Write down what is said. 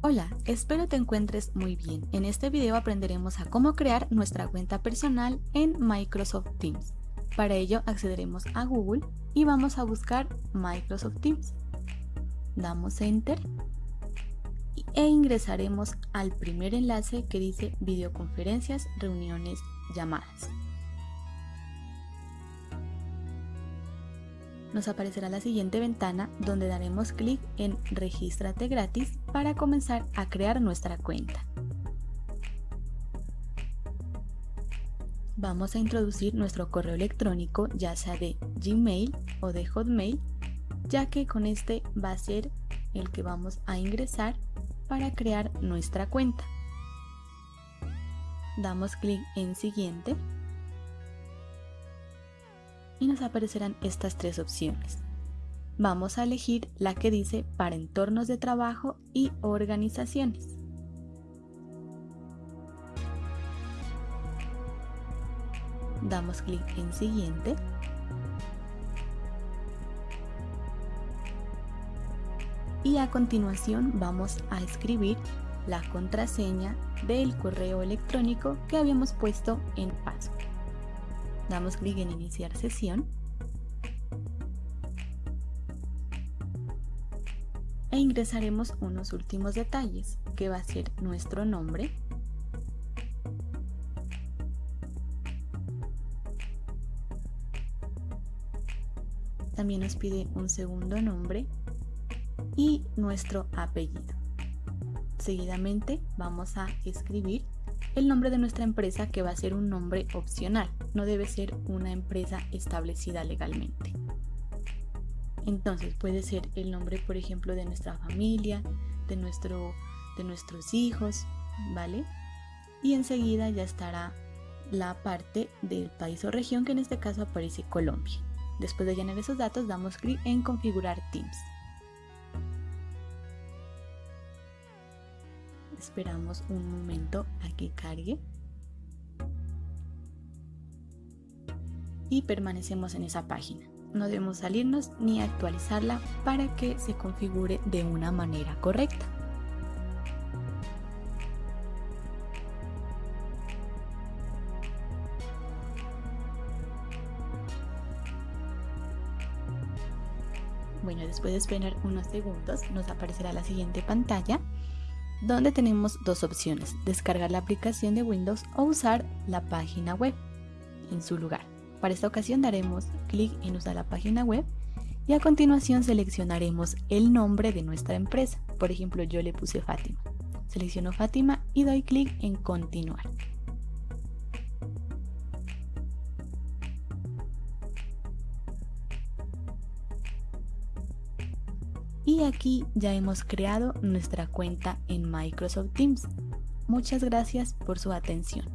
Hola, espero te encuentres muy bien. En este video aprenderemos a cómo crear nuestra cuenta personal en Microsoft Teams. Para ello accederemos a Google y vamos a buscar Microsoft Teams. Damos Enter e ingresaremos al primer enlace que dice videoconferencias, reuniones, llamadas. Nos aparecerá la siguiente ventana donde daremos clic en Regístrate gratis para comenzar a crear nuestra cuenta. Vamos a introducir nuestro correo electrónico ya sea de Gmail o de Hotmail ya que con este va a ser el que vamos a ingresar para crear nuestra cuenta. Damos clic en siguiente y nos aparecerán estas tres opciones. Vamos a elegir la que dice para entornos de trabajo y organizaciones. Damos clic en siguiente. Y a continuación vamos a escribir la contraseña del correo electrónico que habíamos puesto en password damos clic en iniciar sesión. E ingresaremos unos últimos detalles que va a ser nuestro nombre. También nos pide un segundo nombre y nuestro apellido. Seguidamente vamos a escribir el nombre de nuestra empresa que va a ser un nombre opcional, no debe ser una empresa establecida legalmente. Entonces puede ser el nombre, por ejemplo, de nuestra familia, de, nuestro, de nuestros hijos, ¿vale? Y enseguida ya estará la parte del país o región que en este caso aparece Colombia. Después de llenar esos datos damos clic en configurar Teams. Esperamos un momento a que cargue. Y permanecemos en esa página. No debemos salirnos ni actualizarla para que se configure de una manera correcta. Bueno, después de esperar unos segundos nos aparecerá la siguiente pantalla donde tenemos dos opciones, descargar la aplicación de Windows o usar la página web en su lugar. Para esta ocasión daremos clic en usar la página web y a continuación seleccionaremos el nombre de nuestra empresa. Por ejemplo, yo le puse Fátima. Selecciono Fátima y doy clic en continuar. Y aquí ya hemos creado nuestra cuenta en Microsoft Teams. Muchas gracias por su atención.